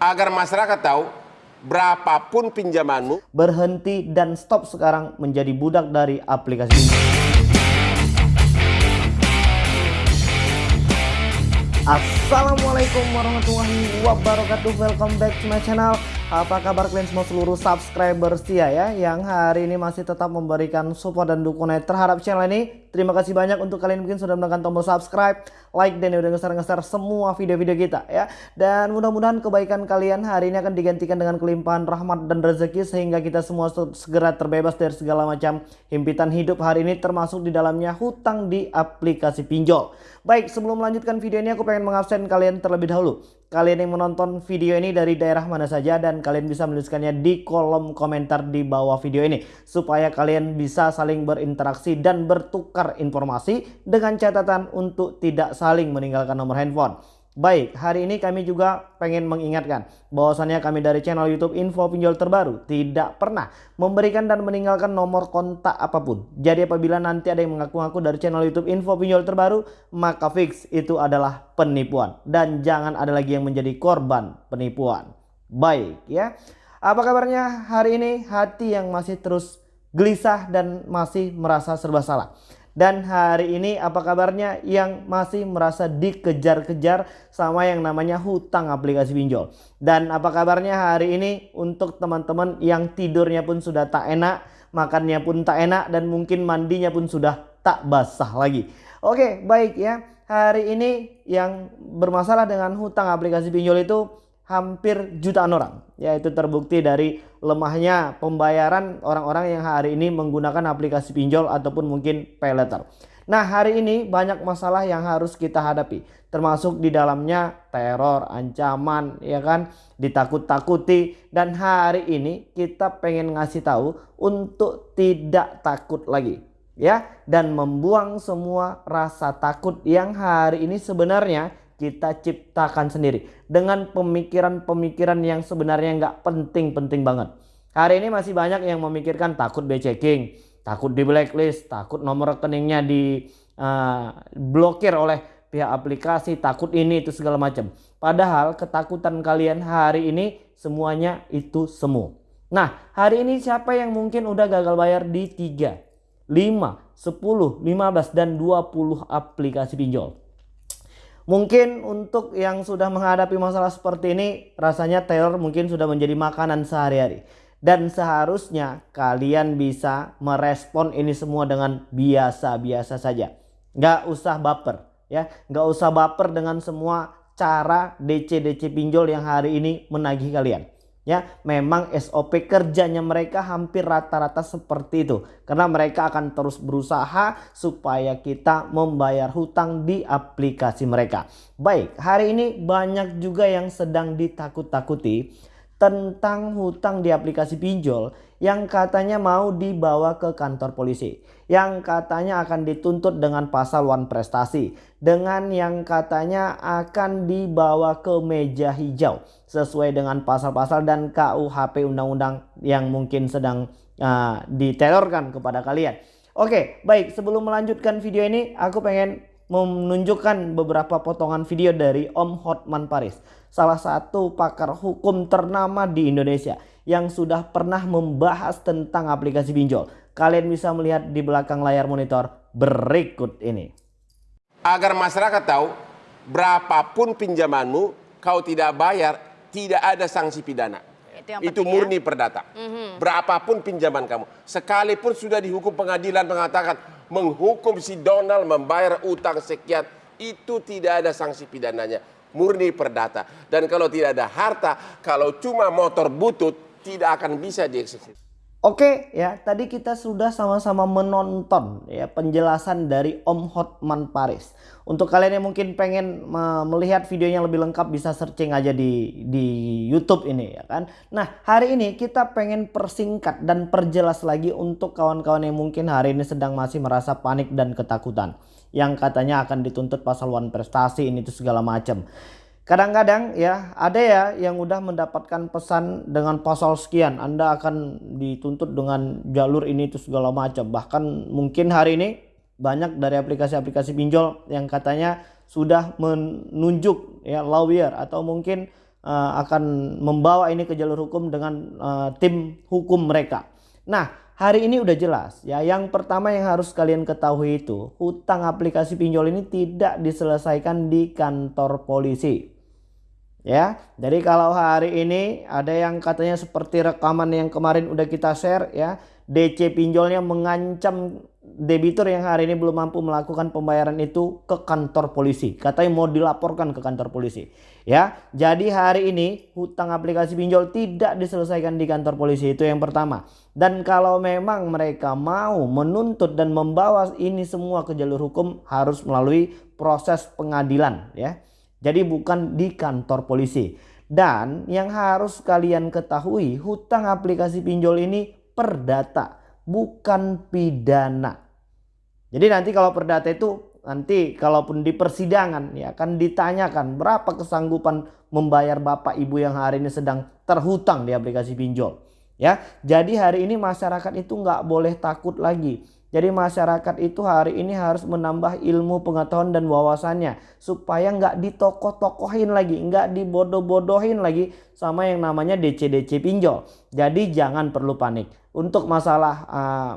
agar masyarakat tahu berapapun pinjamanmu berhenti dan stop sekarang menjadi budak dari aplikasi ini. Assalamualaikum warahmatullahi wabarakatuh Welcome back to my channel Apa kabar kalian semua seluruh subscriber setia ya Yang hari ini masih tetap memberikan support dan dukungan terhadap channel ini Terima kasih banyak untuk kalian mungkin sudah menekan tombol subscribe, like dan udah ngeser-ngeser semua video-video kita ya. Dan mudah-mudahan kebaikan kalian hari ini akan digantikan dengan kelimpahan rahmat dan rezeki sehingga kita semua segera terbebas dari segala macam himpitan hidup hari ini termasuk di dalamnya hutang di aplikasi pinjol. Baik, sebelum melanjutkan video ini aku pengen mengabsen kalian terlebih dahulu kalian yang menonton video ini dari daerah mana saja dan kalian bisa menuliskannya di kolom komentar di bawah video ini supaya kalian bisa saling berinteraksi dan bertukar informasi dengan catatan untuk tidak saling meninggalkan nomor handphone. Baik, hari ini kami juga pengen mengingatkan bahwasannya kami dari channel YouTube Info Pinjol Terbaru tidak pernah memberikan dan meninggalkan nomor kontak apa pun. Jadi apabila nanti ada yang mengaku-ngaku dari channel YouTube Info Pinjol Terbaru, maka fix itu adalah penipuan dan jangan ada lagi yang menjadi korban penipuan. Baik ya. Apa kabarnya hari ini? Hati yang masih terus gelisah dan masih merasa serba salah. Dan hari ini apa kabarnya yang masih merasa dikejar-kejar sama yang namanya hutang aplikasi pinjol. Dan apa kabarnya hari ini untuk teman-teman yang tidurnya pun sudah tak enak, makannya pun tak enak dan mungkin mandinya pun sudah tak basah lagi. Oke baik ya hari ini yang bermasalah dengan hutang aplikasi pinjol itu hampir jutaan orang yaitu terbukti dari lemahnya pembayaran orang-orang yang hari ini menggunakan aplikasi pinjol ataupun mungkin pay letter. Nah hari ini banyak masalah yang harus kita hadapi termasuk di dalamnya teror, ancaman ya kan? Ditakut-takuti. Dan hari ini kita pengen ngasih tahu untuk tidak takut lagi ya? Dan membuang semua rasa takut yang hari ini sebenarnya kita ciptakan sendiri dengan pemikiran-pemikiran yang sebenarnya nggak penting-penting banget. Hari ini masih banyak yang memikirkan takut checking, takut di blacklist, takut nomor rekeningnya di uh, blokir oleh pihak aplikasi, takut ini itu segala macam. Padahal ketakutan kalian hari ini semuanya itu semu. Nah, hari ini siapa yang mungkin udah gagal bayar di 3, 5, 10, 15 dan 20 aplikasi pinjol? Mungkin untuk yang sudah menghadapi masalah seperti ini rasanya teror mungkin sudah menjadi makanan sehari-hari. Dan seharusnya kalian bisa merespon ini semua dengan biasa-biasa saja. Nggak usah baper ya. Nggak usah baper dengan semua cara DC-DC pinjol yang hari ini menagih kalian ya memang SOP kerjanya mereka hampir rata-rata seperti itu. Karena mereka akan terus berusaha supaya kita membayar hutang di aplikasi mereka. Baik hari ini banyak juga yang sedang ditakut-takuti tentang hutang di aplikasi pinjol yang katanya mau dibawa ke kantor polisi yang katanya akan dituntut dengan pasal wan prestasi dengan yang katanya akan dibawa ke meja hijau sesuai dengan pasal-pasal dan KUHP undang-undang yang mungkin sedang uh, diterorkan kepada kalian. Oke baik sebelum melanjutkan video ini aku pengen menunjukkan beberapa potongan video dari Om Hotman Paris, salah satu pakar hukum ternama di Indonesia yang sudah pernah membahas tentang aplikasi pinjol. Kalian bisa melihat di belakang layar monitor berikut ini. Agar masyarakat tahu, berapapun pinjamanmu, kau tidak bayar, tidak ada sanksi pidana. Itu, itu ya. murni ya? perdata. Mm -hmm. Berapapun pinjaman kamu, sekalipun sudah dihukum pengadilan mengatakan menghukum si Donald membayar utang sekian, itu tidak ada sanksi pidananya. Murni perdata. Dan kalau tidak ada harta, kalau cuma motor butut, tidak akan bisa dieksekusi. Oke ya tadi kita sudah sama-sama menonton ya penjelasan dari Om Hotman Paris. Untuk kalian yang mungkin pengen melihat videonya lebih lengkap bisa searching aja di di YouTube ini ya kan. Nah hari ini kita pengen persingkat dan perjelas lagi untuk kawan-kawan yang mungkin hari ini sedang masih merasa panik dan ketakutan. Yang katanya akan dituntut pasal one prestasi ini itu segala macam. Kadang-kadang ya ada ya yang udah mendapatkan pesan dengan pasal sekian Anda akan dituntut dengan jalur ini itu segala macam. Bahkan mungkin hari ini banyak dari aplikasi-aplikasi pinjol yang katanya sudah menunjuk ya lawyer atau mungkin uh, akan membawa ini ke jalur hukum dengan uh, tim hukum mereka. Nah, hari ini udah jelas ya. Yang pertama yang harus kalian ketahui itu, hutang aplikasi pinjol ini tidak diselesaikan di kantor polisi. Ya, jadi kalau hari ini ada yang katanya seperti rekaman yang kemarin udah kita share ya, DC pinjolnya mengancam debitur yang hari ini belum mampu melakukan pembayaran itu ke kantor polisi. Katanya mau dilaporkan ke kantor polisi. Ya, jadi hari ini hutang aplikasi pinjol tidak diselesaikan di kantor polisi itu yang pertama. Dan kalau memang mereka mau menuntut dan membawa ini semua ke jalur hukum harus melalui proses pengadilan ya. Jadi bukan di kantor polisi. Dan yang harus kalian ketahui hutang aplikasi pinjol ini perdata bukan pidana. Jadi nanti kalau perdata itu nanti kalaupun di persidangan ya akan ditanyakan berapa kesanggupan membayar bapak ibu yang hari ini sedang terhutang di aplikasi pinjol. Ya, jadi hari ini masyarakat itu nggak boleh takut lagi jadi masyarakat itu hari ini harus menambah ilmu pengetahuan dan wawasannya supaya nggak ditokoh-tokohin lagi, nggak dibodoh-bodohin lagi sama yang namanya DC-DC pinjol. Jadi jangan perlu panik. Untuk masalah uh,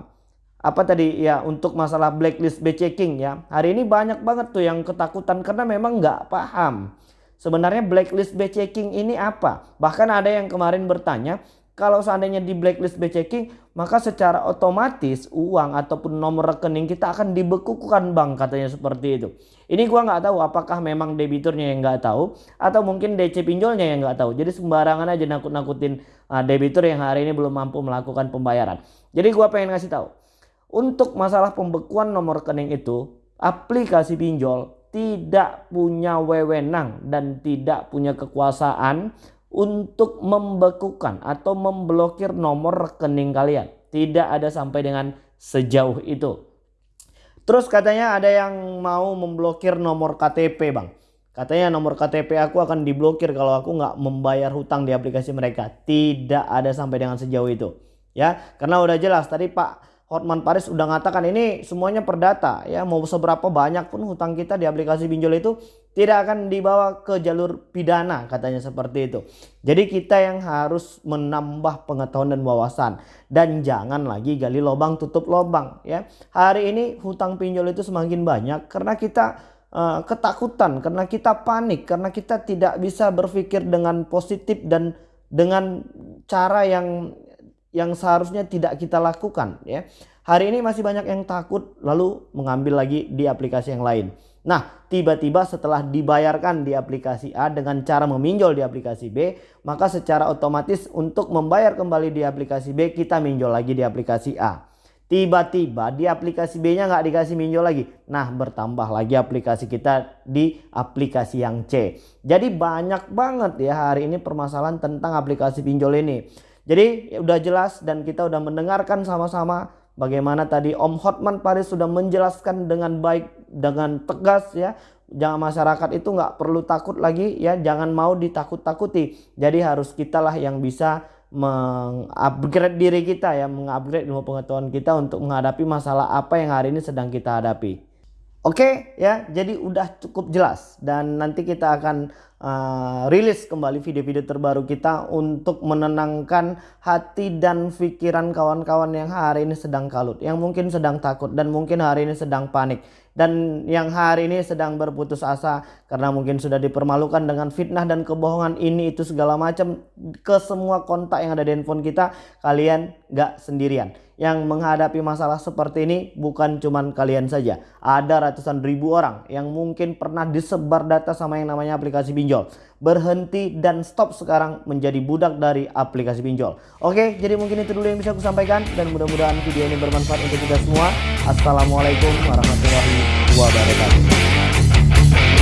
apa tadi ya untuk masalah blacklist checking ya. Hari ini banyak banget tuh yang ketakutan karena memang nggak paham. Sebenarnya blacklist checking ini apa? Bahkan ada yang kemarin bertanya, kalau seandainya di blacklist checking maka secara otomatis uang ataupun nomor rekening kita akan dibekukan bank katanya seperti itu. Ini gua nggak tahu apakah memang debiturnya yang nggak tahu atau mungkin DC pinjolnya yang nggak tahu. Jadi sembarangan aja nakut-nakutin uh, debitur yang hari ini belum mampu melakukan pembayaran. Jadi gua pengen ngasih tahu. Untuk masalah pembekuan nomor rekening itu, aplikasi pinjol tidak punya wewenang dan tidak punya kekuasaan untuk membekukan atau memblokir nomor rekening kalian. Tidak ada sampai dengan sejauh itu. Terus katanya ada yang mau memblokir nomor KTP bang. Katanya nomor KTP aku akan diblokir kalau aku nggak membayar hutang di aplikasi mereka. Tidak ada sampai dengan sejauh itu. Ya, karena udah jelas tadi Pak Hotman Paris udah ngatakan ini semuanya perdata ya mau seberapa banyak pun hutang kita di aplikasi pinjol itu tidak akan dibawa ke jalur pidana katanya seperti itu. Jadi kita yang harus menambah pengetahuan dan wawasan dan jangan lagi gali lubang tutup lubang ya. Hari ini hutang pinjol itu semakin banyak karena kita uh, ketakutan, karena kita panik, karena kita tidak bisa berpikir dengan positif dan dengan cara yang yang seharusnya tidak kita lakukan ya. Hari ini masih banyak yang takut lalu mengambil lagi di aplikasi yang lain. Nah, tiba-tiba setelah dibayarkan di aplikasi A dengan cara meminjol di aplikasi B, maka secara otomatis untuk membayar kembali di aplikasi B, kita minjol lagi di aplikasi A. Tiba-tiba di aplikasi B-nya nggak dikasih minjol lagi. Nah, bertambah lagi aplikasi kita di aplikasi yang C. Jadi banyak banget ya hari ini permasalahan tentang aplikasi pinjol ini. Jadi ya udah jelas dan kita udah mendengarkan sama-sama bagaimana tadi Om Hotman Paris sudah menjelaskan dengan baik dengan tegas ya. Jangan masyarakat itu nggak perlu takut lagi ya, jangan mau ditakut-takuti. Jadi harus kitalah yang bisa mengupgrade diri kita ya, mengupgrade ilmu pengetahuan kita untuk menghadapi masalah apa yang hari ini sedang kita hadapi. Oke ya, jadi udah cukup jelas. Dan nanti kita akan uh, rilis kembali video-video terbaru kita untuk menenangkan hati dan pikiran kawan-kawan yang hari ini sedang kalut, yang mungkin sedang takut dan mungkin hari ini sedang panik dan yang hari ini sedang berputus asa karena mungkin sudah dipermalukan dengan fitnah dan kebohongan. Ini itu segala macam ke semua kontak yang ada di handphone kita kalian gak sendirian yang menghadapi masalah seperti ini bukan cuman kalian saja. Ada ratusan ribu orang yang mungkin pernah disebar data sama yang namanya aplikasi pinjol. Berhenti dan stop sekarang menjadi budak dari aplikasi pinjol. Oke jadi mungkin itu dulu yang bisa aku sampaikan dan mudah-mudahan video ini bermanfaat untuk kita semua. Assalamualaikum warahmatullahi wabarakatuh